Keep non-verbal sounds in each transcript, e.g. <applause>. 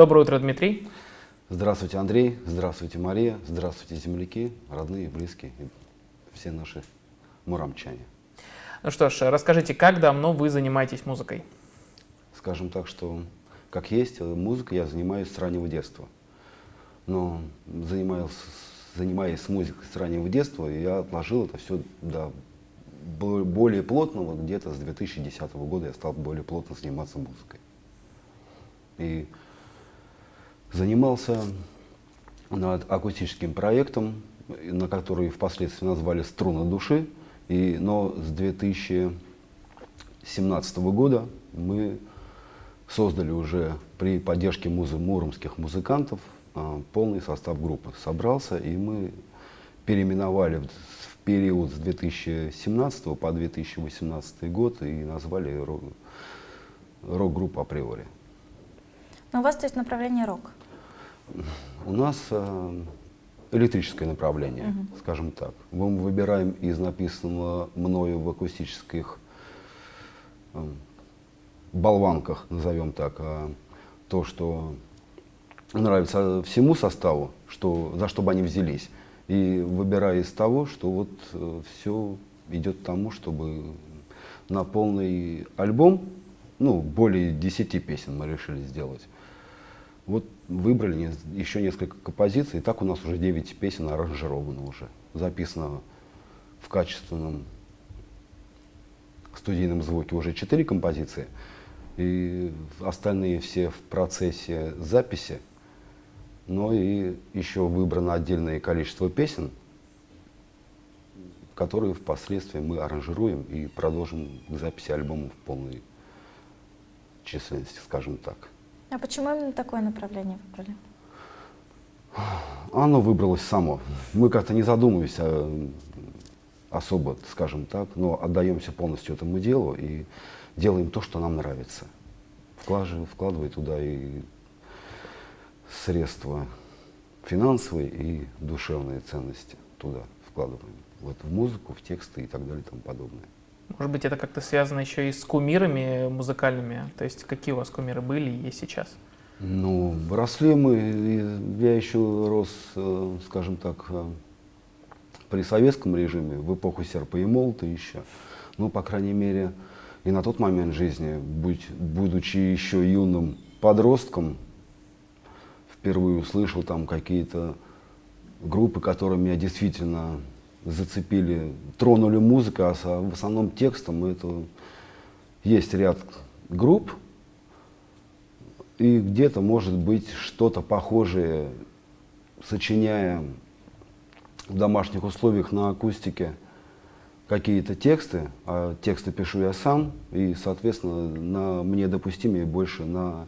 Доброе утро, Дмитрий. Здравствуйте, Андрей. Здравствуйте, Мария. Здравствуйте, земляки, родные, близкие и все наши муромчане. Ну что ж, расскажите, как давно вы занимаетесь музыкой? Скажем так, что как есть, музыкой я занимаюсь с раннего детства. Но занимаясь, занимаясь музыкой с раннего детства, я отложил это все до более плотного, где-то с 2010 года я стал более плотно заниматься музыкой. И занимался над акустическим проектом, на который впоследствии назвали «Струны души», и, но с 2017 года мы создали уже при поддержке музы, муромских музыкантов а, полный состав группы. Собрался, и мы переименовали в, период с 2017 по 2018 год и назвали рок-группу априори. Но у вас то есть направление рок? У нас э, электрическое направление, угу. скажем так. Мы выбираем из написанного мною в акустических э, болванках, назовем так, э, то, что нравится всему составу, что, за что бы они взялись. И выбирая из того, что вот э, все идет к тому, чтобы на полный альбом, ну, более 10 песен мы решили сделать. Вот выбрали еще несколько композиций, и так у нас уже 9 песен аранжировано уже. Записано в качественном студийном звуке уже 4 композиции, и остальные все в процессе записи, но и еще выбрано отдельное количество песен, которые впоследствии мы аранжируем и продолжим к записи альбома в полной численности, скажем так. А почему именно такое направление выбрали? Оно выбралось само. Мы как-то не задумываемся а, особо, скажем так, но отдаемся полностью этому делу и делаем то, что нам нравится. Вкладывая, вкладывая туда и средства финансовые и душевные ценности туда вкладываем. Вот в музыку, в тексты и так далее и тому подобное. Может быть, это как-то связано еще и с кумирами музыкальными? То есть какие у вас кумиры были и есть сейчас? Ну, росли мы, я еще рос, э, скажем так, э, при советском режиме, в эпоху серпа и молота еще. Ну, по крайней мере, и на тот момент жизни, будь, будучи еще юным подростком, впервые услышал там какие-то группы, которые меня действительно зацепили, тронули музыку, а в основном текстом это есть ряд групп, и где-то может быть что-то похожее, сочиняя в домашних условиях на акустике какие-то тексты, а тексты пишу я сам, и, соответственно, на, мне допустимее больше на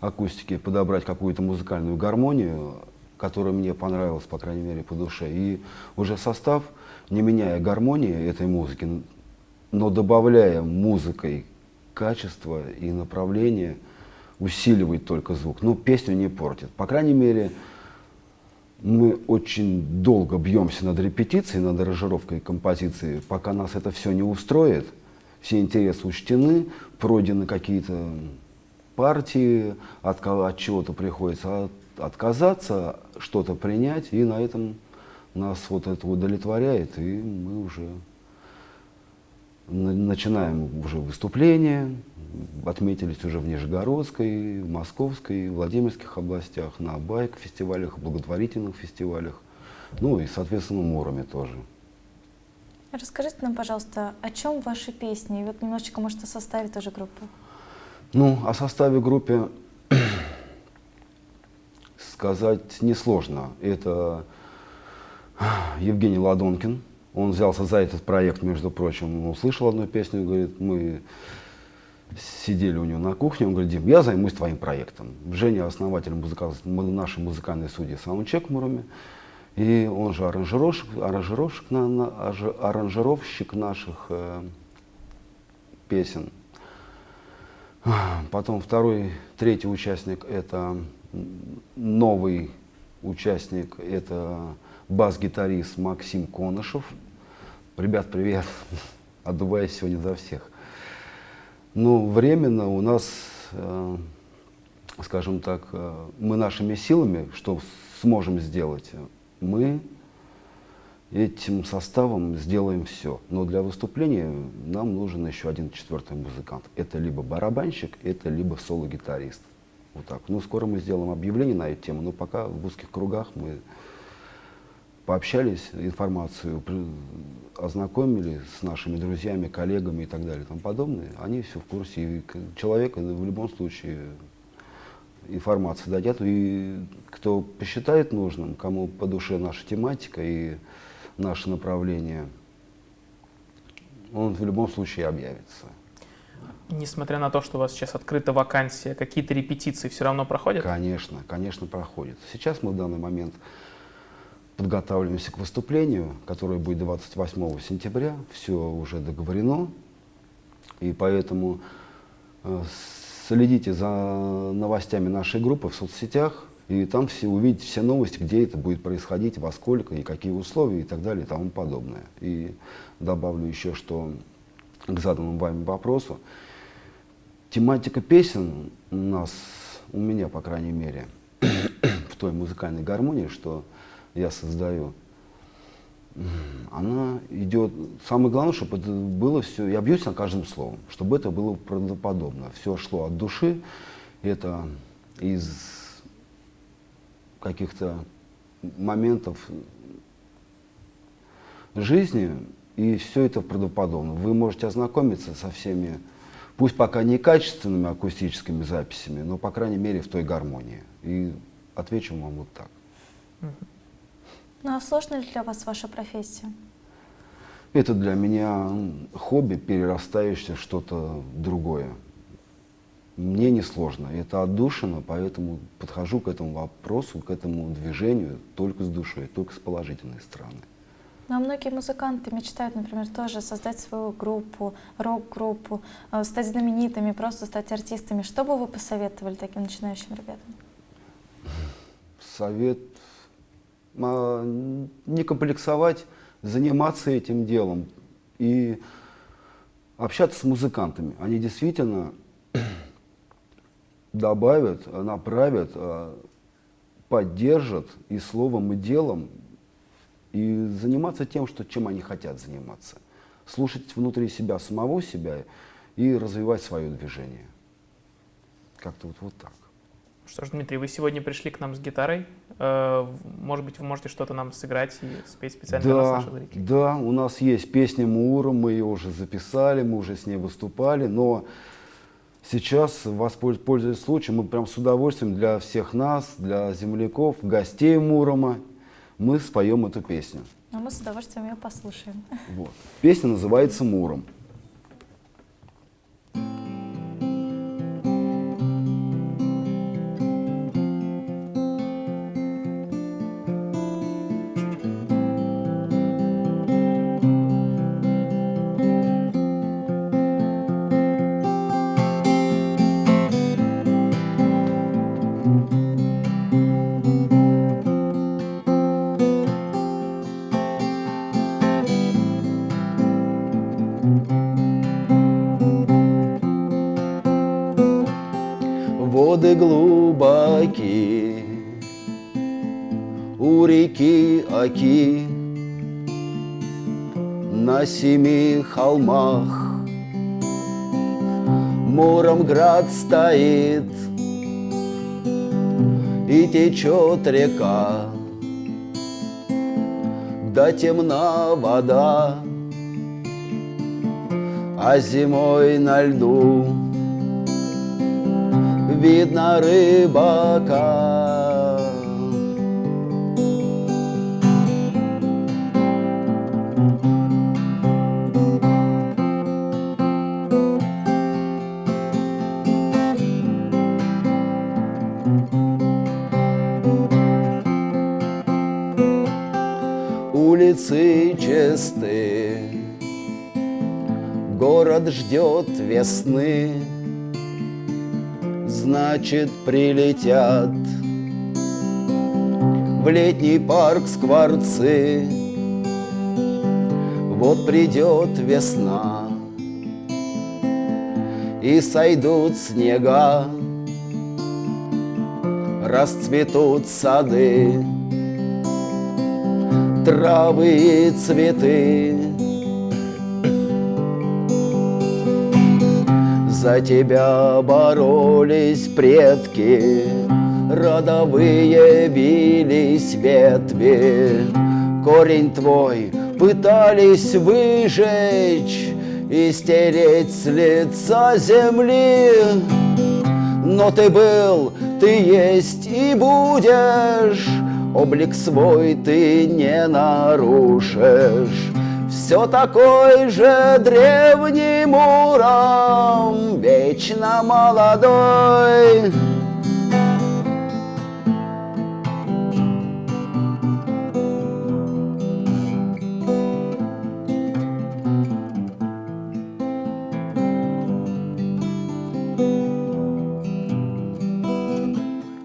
акустике подобрать какую-то музыкальную гармонию, которая мне понравилась, по крайней мере, по душе. И уже состав, не меняя гармонии этой музыки, но добавляя музыкой качество и направление, усиливает только звук. Ну, песню не портит. По крайней мере, мы очень долго бьемся над репетицией, над аранжировкой композиции, пока нас это все не устроит. Все интересы учтены, пройдены какие-то партии, от, от чего-то приходится отказаться, что-то принять, и на этом нас вот это удовлетворяет, и мы уже начинаем уже выступления, отметились уже в Нижегородской, в Московской, Владимирских областях, на байк-фестивалях, благотворительных фестивалях, ну и, соответственно, Муроме тоже. Расскажите нам, пожалуйста, о чем ваши песни? И вот немножечко, может, о составе тоже группы. Ну, о составе группы сказать несложно. Это Евгений Ладонкин. Он взялся за этот проект, между прочим. Он услышал одну песню, говорит, мы сидели у него на кухне, он говорит, Дим, я займусь твоим проектом. Женя основатель музыка, нашей музыкальной студии «Саундчек» в Муроме. И он же аранжировщик, аранжировщик, аранжировщик наших э, песен. Потом второй, третий участник – это новый участник, это бас-гитарист Максим Конышев. Ребят, привет! <laughs> Отдуваюсь сегодня за всех. Ну, временно у нас э, скажем так, э, мы нашими силами, что сможем сделать, мы этим составом сделаем все. Но для выступления нам нужен еще один четвертый музыкант. Это либо барабанщик, это либо соло-гитарист. Вот так. Ну, скоро мы сделаем объявление на эту тему, но пока в узких кругах мы пообщались, информацию ознакомили с нашими друзьями, коллегами и так далее и тому подобное. Они все в курсе. И человек в любом случае информацию дадят. И кто посчитает нужным, кому по душе наша тематика и наше направление, он в любом случае объявится. Несмотря на то, что у вас сейчас открыта вакансия, какие-то репетиции все равно проходят? Конечно, конечно, проходят. Сейчас мы в данный момент подготавливаемся к выступлению, которое будет 28 сентября. Все уже договорено. И поэтому э, следите за новостями нашей группы в соцсетях. И там все увидите все новости, где это будет происходить, во сколько и какие условия и так далее и тому подобное. И добавлю еще, что к заданному вами вопросу. Тематика песен у нас, у меня, по крайней мере, <coughs> в той музыкальной гармонии, что я создаю, она идет... Самое главное, чтобы это было все... Я бьюсь на каждым словом, чтобы это было правдоподобно. Все шло от души. Это из каких-то моментов жизни, и все это правдоподобно. Вы можете ознакомиться со всеми, пусть пока не качественными акустическими записями, но, по крайней мере, в той гармонии. И отвечу вам вот так. Ну а сложна ли для вас ваша профессия? Это для меня хобби, перерастающее в что-то другое. Мне не сложно, это отдушина, поэтому подхожу к этому вопросу, к этому движению только с душой, только с положительной стороны. Ну, а многие музыканты мечтают, например, тоже создать свою группу, рок-группу, э, стать знаменитыми, просто стать артистами. Что бы вы посоветовали таким начинающим ребятам? Совет а, не комплексовать, заниматься этим делом и общаться с музыкантами. Они действительно <clears throat> добавят, направят, а, поддержат и словом, и делом, и заниматься тем, что, чем они хотят заниматься. Слушать внутри себя самого себя и развивать свое движение. Как-то вот, вот так. Что ж, Дмитрий, вы сегодня пришли к нам с гитарой. Э, может быть, вы можете что-то нам сыграть и спеть специально да, для наших зрителей? Да, у нас есть песня Мура, мы ее уже записали, мы уже с ней выступали, но сейчас, воспользуясь случаем, мы прям с удовольствием для всех нас, для земляков, гостей Мурома, мы споем эту песню. А мы с удовольствием ее послушаем. Вот. Песня называется «Муром». Оки, на семи холмах Муромград стоит, и течет река, да темна вода, а зимой на льду видно рыбака. Чисты, город ждет весны значит прилетят В летний парк скворцы. Вот придет весна И сойдут снега расцветут сады, травы и цветы. За тебя боролись предки, родовые бились ветви. Корень твой пытались выжечь и стереть с лица земли. Но ты был, ты есть и будешь, Облик свой ты не нарушишь. Все такой же древний Муром, Вечно молодой.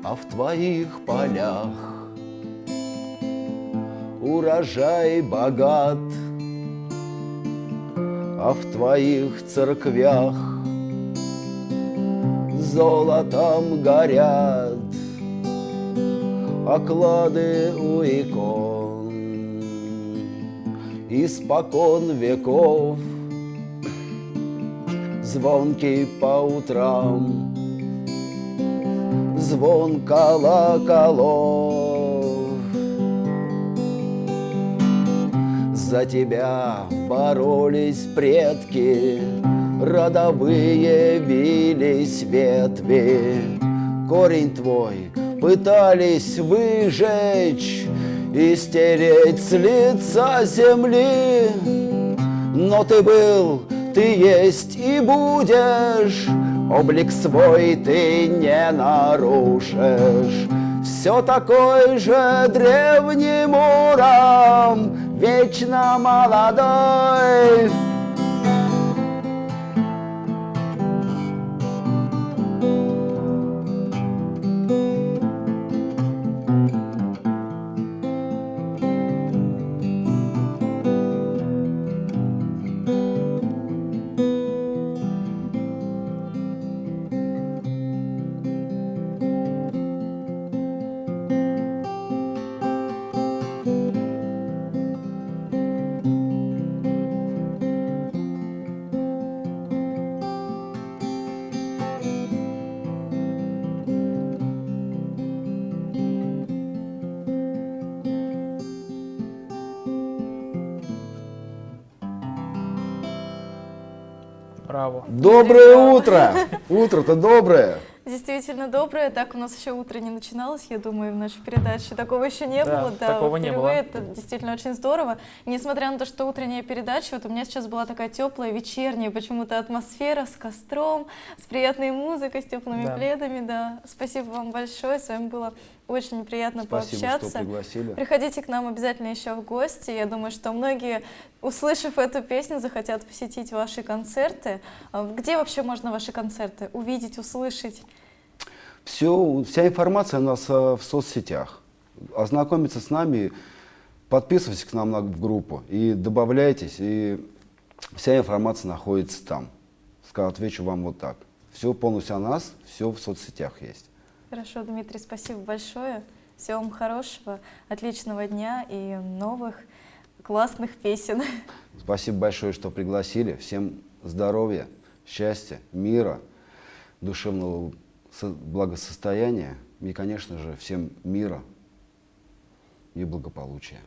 А в твоих полях урожай богат, А в твоих церквях золотом горят Оклады у икон Испокон веков Звонкий по утрам звон колоколов. За тебя боролись предки, родовые вились ветви. Корень твой пытались выжечь и стереть с лица земли. Но ты был, ты есть и будешь, Облик свой ты не нарушишь. Все такой же древний Муром, Вечно молодой. Доброе утро! Утро-то доброе! Действительно доброе. Так у нас еще утро не начиналось, я думаю, в нашей передаче. Такого еще не Да, было. такого не было. Это действительно очень здорово. И несмотря на то, что утренняя передача, вот у меня сейчас была такая теплая, вечерняя почему-то атмосфера с костром, с приятной музыкой, с теплыми Да. пледами. Да. Спасибо вам большое. С вами было очень приятно Спасибо, пообщаться. что пригласили. Приходите к нам обязательно еще в гости. Я думаю, что многие, услышав эту песню, захотят посетить ваши концерты. А Где вообще можно ваши концерты увидеть, услышать? Все, вся информация у нас э, в соцсетях. Ознакомиться с нами, подписывайтесь к нам на, в группу и добавляйтесь, и вся информация находится там. Ска- Отвечу вам вот так. Все полностью о нас, все в соцсетях есть. Хорошо, Дмитрий, спасибо большое. Всего вам хорошего, отличного дня и новых классных песен. <laughs> Спасибо большое, что пригласили. Всем здоровья, счастья, мира, душевного благосостояния и, конечно же, всем мира и благополучия.